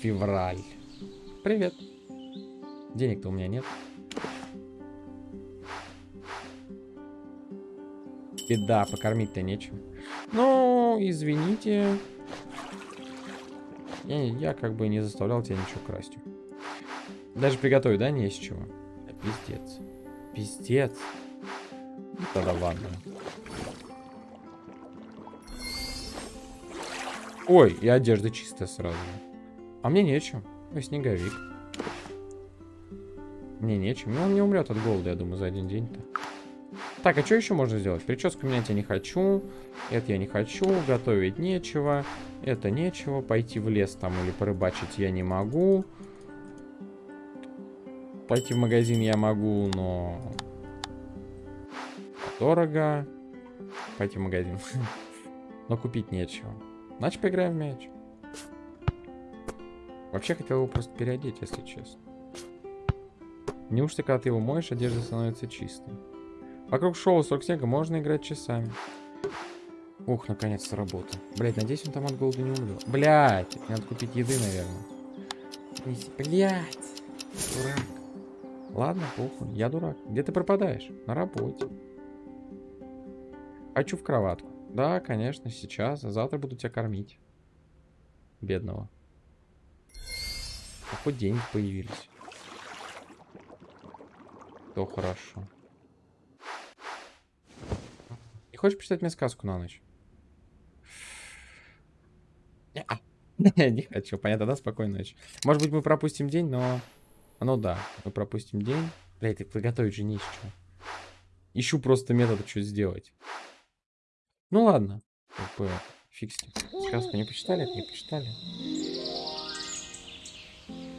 Февраль. Привет. Денег-то у меня нет. Беда, покормить-то нечем. Ну, извините. Я, я как бы не заставлял тебя ничего красть. Даже приготовить, да, не из чего? Да, пиздец. Пиздец. Ну, тогда ладно. Ой, и одежда чистая сразу. А мне нечем. Ой, снеговик. Мне нечем. Ну, он не умрет от голода, я думаю, за один день-то. Так, а что еще можно сделать? Прическу менять я не хочу. Это я не хочу. Готовить нечего. Это нечего. Пойти в лес там или порыбачить я не могу. Пойти в магазин я могу, но... Дорого. Пойти в магазин. *laughs* но купить нечего. Значит, поиграем в мяч. Вообще хотел его просто переодеть, если честно. Неужто, когда ты его моешь, одежда становится чистой? Вокруг шоу срок снега можно играть часами. Ух, наконец-то работа. Блять, надеюсь, он там от голода не умрет. Блять, надо купить еды, наверное. Блять, дурак. Ладно, похуй, я дурак. Где ты пропадаешь? На работе. Хочу в кроватку. Да, конечно, сейчас. А завтра буду тебя кормить. Бедного. А хоть деньги появились. То хорошо. Не хочешь почитать мне сказку на ночь? *laughs* Не хочу. Понятно, да? Спокойной ночи. Может быть, мы пропустим день, но... Ну да, мы пропустим день. Блядь, так приготовить же не чего. Ищу просто метод, что сделать. Ну ладно. Как бы, фиг с ним. Сказку не почитали? Не почитали.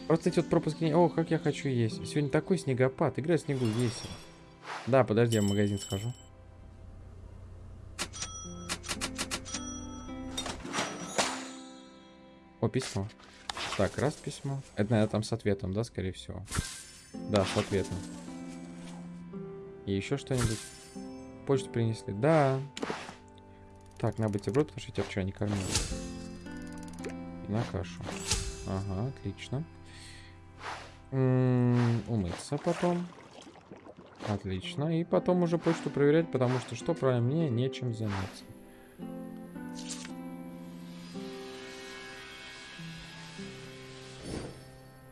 Просто эти вот пропуски... О, как я хочу есть. Сегодня такой снегопад. Игра в снегу весело. Да, подожди, я в магазин схожу. О, письмо. Так, раз письмо. Это, наверное, там с ответом, да, скорее всего? Да, с ответом. И еще что-нибудь? Почту принесли. Да. Так, на бутерброд, потому что я тебя вчера не кормил. И на кашу. Ага, отлично. М -м, умыться потом. Отлично. И потом уже почту проверять, потому что что, правильно, мне нечем заняться.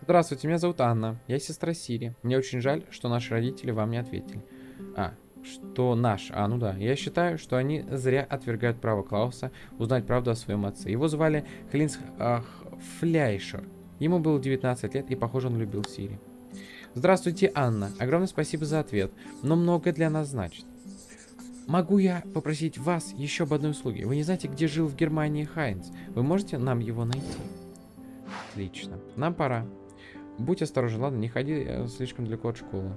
Здравствуйте, меня зовут Анна. Я сестра Сири. Мне очень жаль, что наши родители вам не ответили. А, что наш. А, ну да. Я считаю, что они зря отвергают право Клауса узнать правду о своем отце. Его звали Хлинс ах, Фляйшер. Ему было 19 лет, и, похоже, он любил Сири. Здравствуйте, Анна. Огромное спасибо за ответ, но многое для нас значит. Могу я попросить вас еще об одной услуге? Вы не знаете, где жил в Германии Хайнц? Вы можете нам его найти? Отлично. Нам пора. Будь осторожен, ладно, не ходи э, слишком далеко от школы.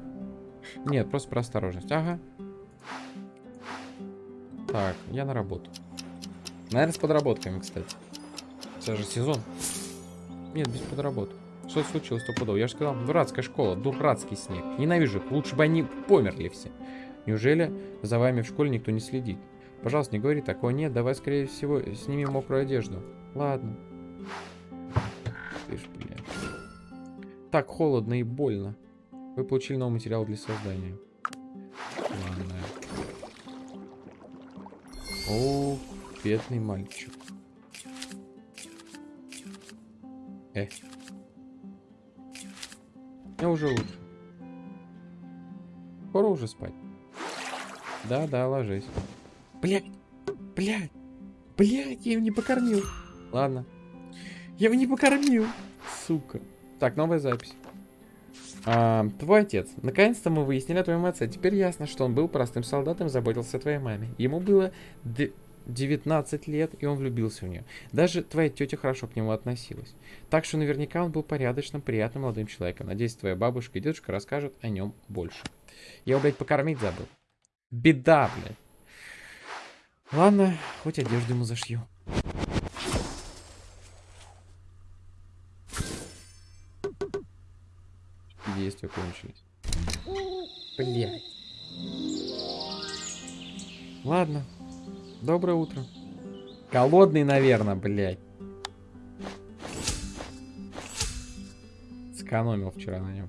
Нет, просто про осторожность. Ага. Так, я на работу. Наверное, с подработками, кстати. Это же сезон. Нет, без подработок. Что случилось стопудово? Я же сказал, дурацкая школа, дурацкий снег. Ненавижу их. Лучше бы они померли все. Неужели за вами в школе никто не следит? Пожалуйста, не говори такого. Нет, давай, скорее всего, снимем мокрую одежду. Ладно. Ты ж, блядь. Так холодно и больно. Вы получили новый материал для создания. Ладно. О, бедный мальчик. Э. Я уже лучше. Скоро уже спать. Да, да, ложись. Блять, блять, блять, я его не покормил. Ладно. Я его не покормил. Сука. Так, новая запись. А, твой отец. Наконец-то мы выяснили о твоем отце. Теперь ясно, что он был простым солдатом и заботился о твоей маме. Ему было 19 лет, и он влюбился в нее. Даже твоя тетя хорошо к нему относилась. Так что наверняка он был порядочным, приятным молодым человеком. Надеюсь, твоя бабушка и дедушка расскажут о нем больше. Я его, блядь, покормить забыл. Беда, блядь. Ладно, хоть одежду ему зашью. Действия кончились. Блять. Ладно. Доброе утро. Голодный, наверное, блядь. Сэкономил вчера на нем.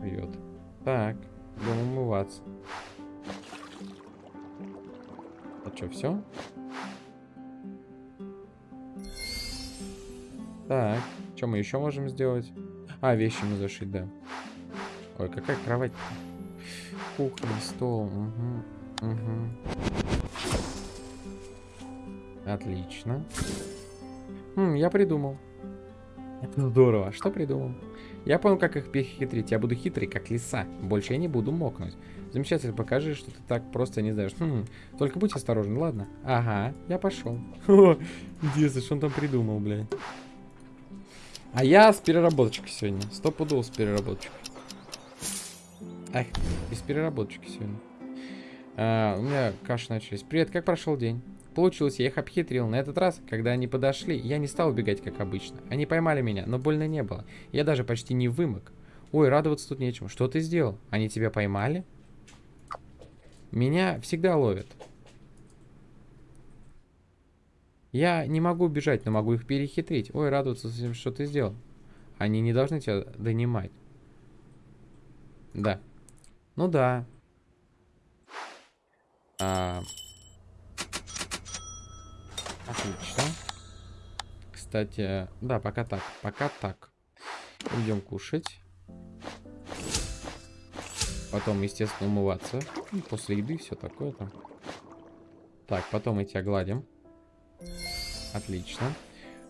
Привет. Так, будем умываться. А что, все? Так, что мы еще можем сделать? А, вещи мы зашить, да. Ой, какая кровать? Кухня, стол. Угу. Угу. Отлично. Хм, я придумал. Это здорово. А что придумал? Я понял, как их перехитрить. Я буду хитрый, как лиса. Больше я не буду мокнуть. Замечательно, покажи, что ты так просто не знаешь. Хм, только будь осторожен, ладно? Ага, я пошел. *laughs* Интересно, что он там придумал, блядь. А я с переработочкой сегодня. Сто с переработочкой. Эх, без переработочки сегодня. А, у меня каши начались. Привет, как прошел день? Получилось, я их обхитрил. На этот раз, когда они подошли, я не стал убегать, как обычно. Они поймали меня, но больно не было. Я даже почти не вымок. Ой, радоваться тут нечему. Что ты сделал? Они тебя поймали? Меня всегда ловят. Я не могу убежать, но могу их перехитрить. Ой, радоваться, что ты сделал. Они не должны тебя донимать. Да. Ну да. А... Отлично. Кстати, да, пока так. Пока так. Идем кушать. Потом, естественно, умываться. После еды все такое там. Так, потом мы тебя гладим. Отлично.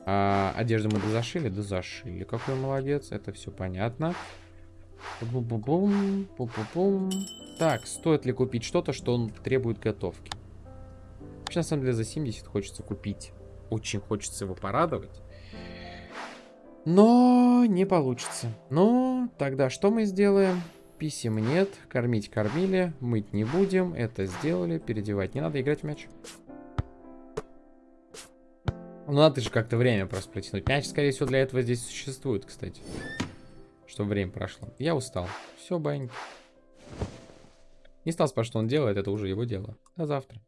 А, одежду мы дозашили? Дозашили. Какой молодец. Это все понятно. Бу -бу -бум, бу -бу -бум. Так, стоит ли купить что-то, что он требует готовки? Вообще, на самом деле, за 70 хочется купить. Очень хочется его порадовать. Но не получится. Ну, тогда что мы сделаем? Писем нет, кормить кормили, мыть не будем, это сделали, переодевать не надо, играть в мяч. Ну, надо же как-то время просто протянуть. Мяч, скорее всего, для этого здесь существует, кстати. Чтобы время прошло. Я устал. Все, баньки. Не стал спрашивать, что он делает, это уже его дело. До завтра.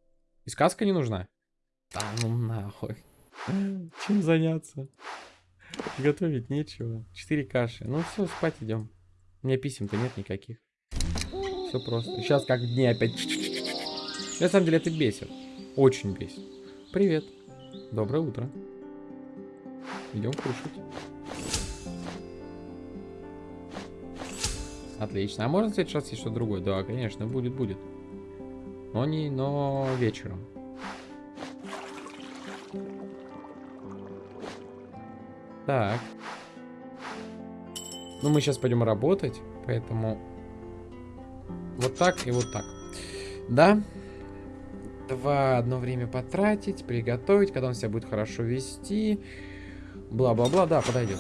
И сказка не нужна? Да ну нахуй. Чем заняться? Готовить нечего. Четыре каши. Ну все, спать идем. У меня писем-то нет никаких. Все просто. Сейчас как дни опять. На самом деле это бесит. Очень бесит. Привет. Доброе утро. Идем кушать. Отлично. А можно в следующий раз есть что-то другое? Да, конечно, будет, будет. Но не, но вечером. Так. Ну, мы сейчас пойдем работать, поэтому вот так и вот так. Да, два одно время потратить, приготовить, когда он себя будет хорошо вести. Бла-бла-бла, да, подойдет.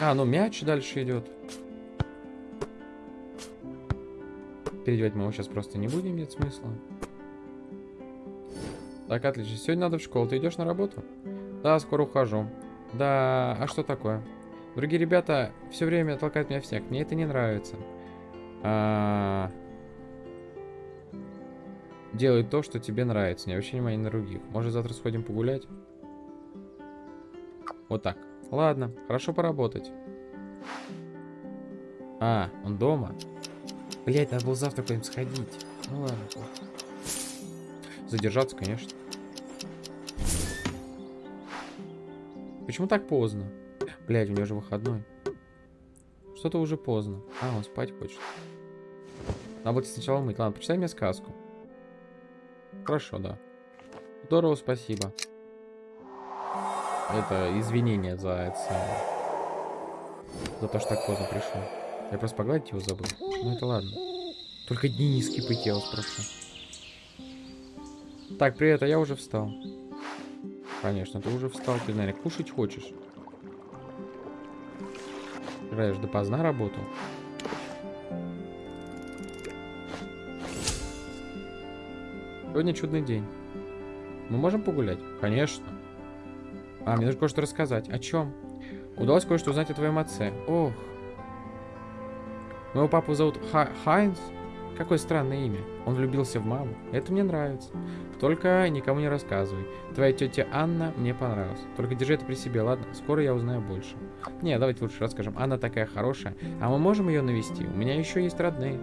А, ну мяч дальше идет. Переодевать мы его сейчас просто не будем, нет смысла. Так, отлично. Сегодня надо в школу. Ты идешь на работу? Да, скоро ухожу. Да, а что такое? Другие ребята все время толкают меня в снег. Мне это не нравится. А, Делай то, что тебе нравится. Не обращай внимания на других. Может, завтра сходим погулять? Вот так. Ладно, хорошо поработать. А, он дома? Блять, надо было завтра куда-нибудь сходить. Ну ладно. Задержаться, конечно. Почему так поздно? Блять, у него же выходной. Что-то уже поздно. А, он спать хочет. Надо будет сначала мыть. Ладно, почитай мне сказку. Хорошо, да. Здорово, спасибо. Это извинение за это За то, что так поздно пришел. Я просто погладить его забыл. Ну это ладно. Только дни не скипайте, я вас прошу. Так, привет, а я уже встал. Конечно, ты уже встал, ты, наверное, кушать хочешь. Играешь допоздна работал. Сегодня чудный день. Мы можем погулять? Конечно. А, мне нужно кое-что рассказать. О чем? Удалось кое-что узнать о твоем отце. Ох. Моего папу зовут Ха Хайнс. Какое странное имя. Он влюбился в маму. Это мне нравится. Только никому не рассказывай. Твоя тетя Анна мне понравилась. Только держи это при себе, ладно? Скоро я узнаю больше. Не, давайте лучше расскажем. Анна такая хорошая. А мы можем ее навести? У меня еще есть родные.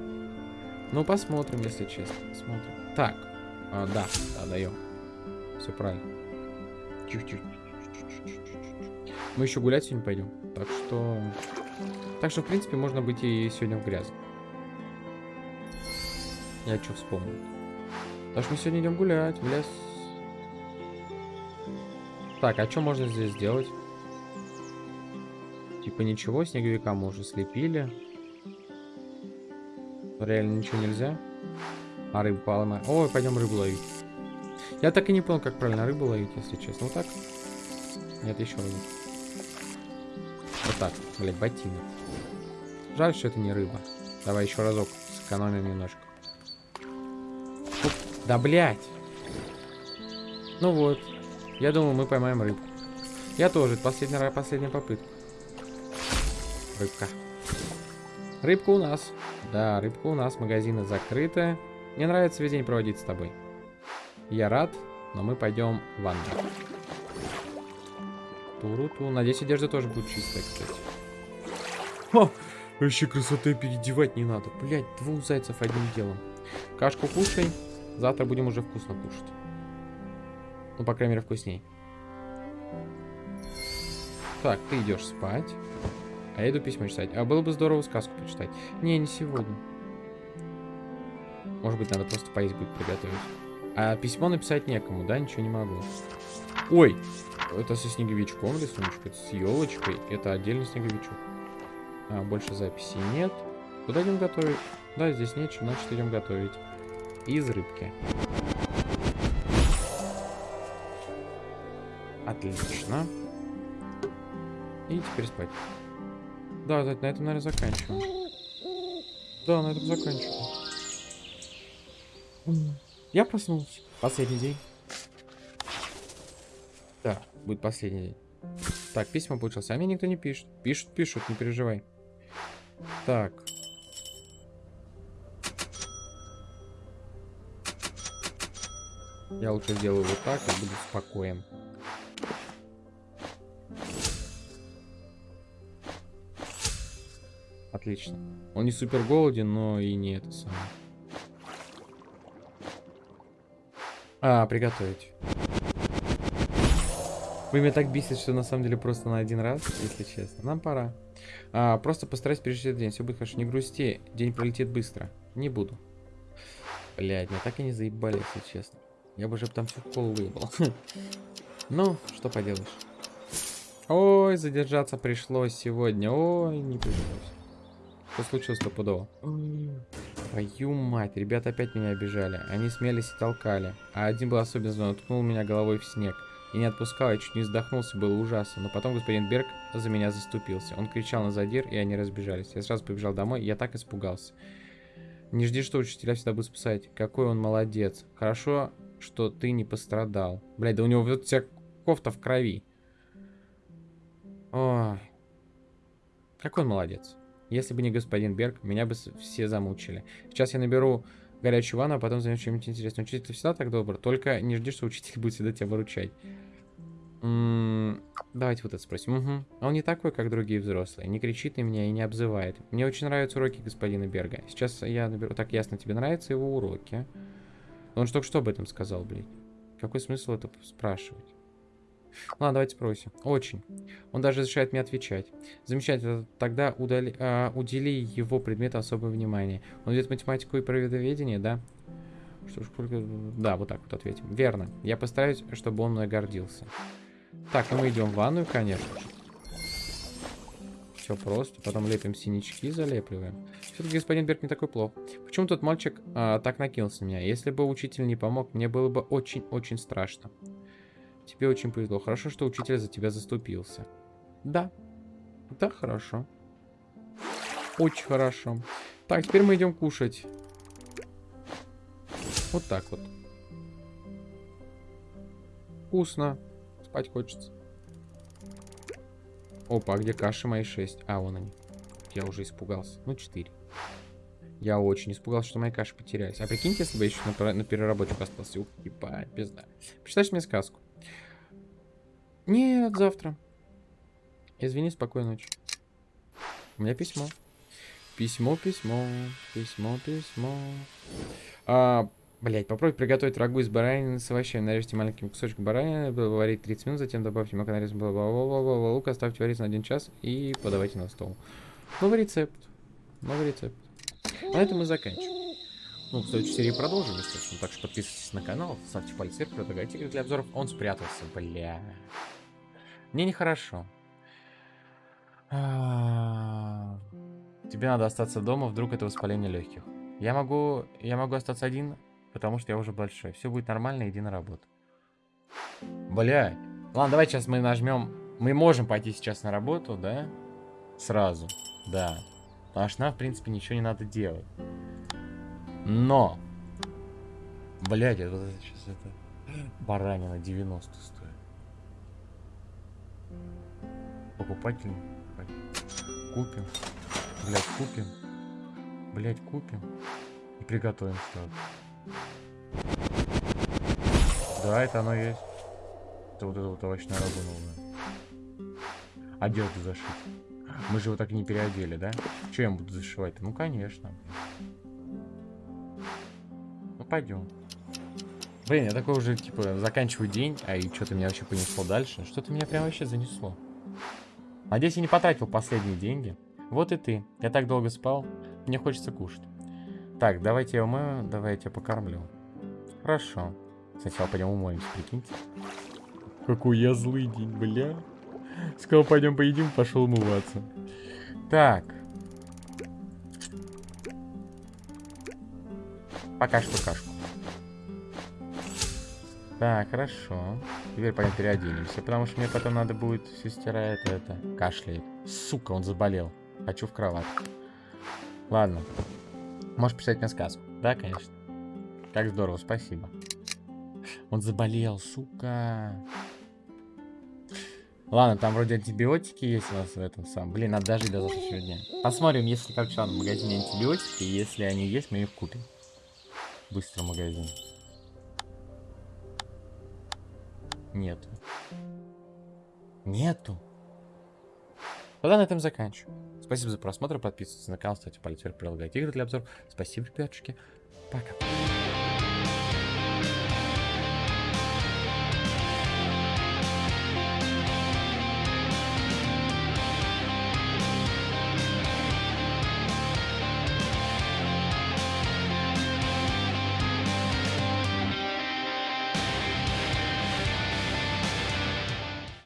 Ну, посмотрим, если честно. Смотрим. Так. А, да, да, даем. Все правильно. Чуть-чуть. Мы еще гулять сегодня пойдем. Так что... Так что, в принципе, можно быть и сегодня в грязь. Я что вспомнил. Так что мы сегодня идем гулять в. Так, а что можно здесь сделать? Типа ничего, снеговика мы уже слепили. Реально ничего нельзя. А рыбу поймаем. Ой, пойдем рыбу ловить. Я так и не понял, как правильно рыбу ловить, если честно. Вот так? Нет, еще раз. Вот так. Блять, ботинок. Жаль, что это не рыба. Давай еще разок. Сэкономим немножко. Фу. Да, блять. Ну вот. Я думаю, мы поймаем рыбку. Я тоже. Последняя, последняя попытка. Рыбка. Рыбка у нас. Да, рыбка у нас. Магазины закрыты. Мне нравится весь день проводить с тобой. Я рад, но мы пойдем в ванну. Туру-ту. Надеюсь, одежда тоже будет чистая, кстати. О, вообще красоты переодевать не надо. Блять, двух зайцев одним делом. Кашку кушай. Завтра будем уже вкусно кушать. Ну, по крайней мере, вкусней. Так, ты идешь спать. А я иду письмо читать. А было бы здорово сказку почитать. Не, не сегодня. Может быть, надо просто поесть будет приготовить. А письмо написать некому, да? Ничего не могу. Ой! Это со снеговичком рисуночек, это с елочкой. Это отдельный снеговичок. А, больше записей нет. Куда идем готовить? Да, здесь нечего, значит идем готовить. Из рыбки. Отлично. И теперь спать. Да, на этом, наверное, заканчиваем. Да, на этом заканчиваем. Я проснулся. Последний день. Да, будет последний день. Так, письма. А мне никто не пишет. Пишут, пишут, не переживай. Так. Я лучше сделаю вот так и буду спокоен. Отлично. Он не супер голоден, но и не это самое. А, приготовить. Вы меня так бесит, что на самом деле просто на один раз, если честно. Нам пора. А, просто постараюсь пережить этот день. Все будет хорошо. Не грусти. День пролетит быстро. Не буду. Блядь, меня так и не заебали, если честно. Я бы уже там всю колу выебал. *laughs* Ну, что поделаешь. Ой, задержаться пришлось сегодня. Ой, не пришлось. Что случилось стопудово? Твою мать, ребята опять меня обижали. Они смелись и толкали. А один был особенно злой, ткнул меня головой в снег. И не отпускал, я чуть не вздохнулся, было ужасно. Но потом господин Берг за меня заступился. Он кричал на задир, и они разбежались. Я сразу побежал домой, и я так испугался. Не жди, что учителя всегда будут спасать. Какой он молодец. Хорошо, что ты не пострадал. Блядь, да у него вот вся кофта в крови. Ой. Какой он молодец. Если бы не господин Берг, меня бы все замучили. Сейчас я наберу горячую ванну, а потом займусь чем-нибудь интересным. Учитель всегда так добр, только не жди, что учитель *laughs* будет всегда тебя выручать. М, Давайте вот это спросим. Угу. Он не такой, как другие взрослые. Не кричит на меня и не обзывает. Мне очень нравятся уроки господина Берга. Сейчас я наберу... Так ясно, тебе нравятся его уроки? Он же только что об этом сказал, блядь. Какой смысл это спрашивать? Ладно, давайте спросим. Очень. Он даже разрешает мне отвечать. Замечательно. Тогда удали, а, удели его предмету особое внимание. Он ведет математику и природоведение, да? Что ж, сколько... Да, вот так вот ответим. Верно. Я постараюсь, чтобы он мной гордился. Так, ну мы идем в ванную, конечно же. Все просто. Потом лепим синячки, залепливаем. Все-таки господин Берг не такой плох. Почему тот мальчик а, так накинулся на меня? Если бы учитель не помог, мне было бы очень-очень страшно. Тебе очень повезло. Хорошо, что учитель за тебя заступился. Да. Да, хорошо. Очень хорошо. Так, теперь мы идем кушать. Вот так вот. Вкусно. Спать хочется. Опа, а где каши мои 6? А, вон они. Я уже испугался. Ну, 4. Я очень испугался, что мои каши потерялись. А прикиньте, если бы я еще на, на переработчик остался. Ух, ебать, пизда. Почитайте мне сказку. Нет, завтра. Извини, спокойной ночи. У меня письмо. Письмо, письмо, письмо, письмо. А, блять, попробуйте приготовить рагу из баранины с овощами. Нарежьте маленьким кусочком баранины, варить 30 минут, затем добавьте мака нарезанный бла-бла-бла-бла-бла, лук, оставьте вариться на 1 час и подавайте на стол. Новый рецепт. Новый рецепт. На этом мы заканчиваем. Ну, в следующей серии продолжим, естественно. Так что подписывайтесь на канал, ставьте палец вверх, предлагайте игры для обзоров. Он спрятался, бля. Мне нехорошо. А, Тебе надо остаться дома, вдруг это воспаление легких. Я могу, я могу остаться один, потому что я уже большой. Все будет нормально, иди на работу. Блядь. Ладно, давай сейчас мы нажмем. Мы можем пойти сейчас на работу, да? Сразу. Да. Потому что нам, в принципе, ничего не надо делать. Но. Блядь, это вот сейчас это. Баранина 90 стоит. Покупатель. Купим. Блять, купим. Блять, купим. И приготовим сразу. Да, это оно есть. Это вот это вот овощная рагу новая. Одежду зашить. Мы же его так и не переодели, да? Че я буду зашивать-то? Ну, конечно. Ну, пойдем. Блин, я такой уже, типа, заканчиваю день, а и что-то меня вообще понесло дальше. Что-то меня прям вообще занесло. Надеюсь, я не потратил последние деньги. Вот и ты. Я так долго спал. Мне хочется кушать. Так, давайте я умою, давай я тебя покормлю. Хорошо. Сначала пойдем умоемся, прикиньте. Какой я злый день, бля. Сказал, пойдем поедим, пошел умываться. Так. Пока что кашку. Так, хорошо. Теперь пойдем переоденемся, потому что мне потом надо будет сестра это, это, кашляет. Сука, он заболел. Хочу в кровать. Ладно. Можешь писать мне сказку. Да, конечно. Как здорово, спасибо. Он заболел, сука. Ладно, там вроде антибиотики есть у нас в этом самом. Блин, надо дожить до завтрашнего дня. Посмотрим, если как в магазине антибиотики. Если они есть, мы их купим. Быстро магазин. Нету. Нету. Тогда на этом заканчиваю. Спасибо за просмотр, подписывайтесь на канал, ставьте палец вверх, прилагайте игры для обзоров. Спасибо, ребятушки. Пока.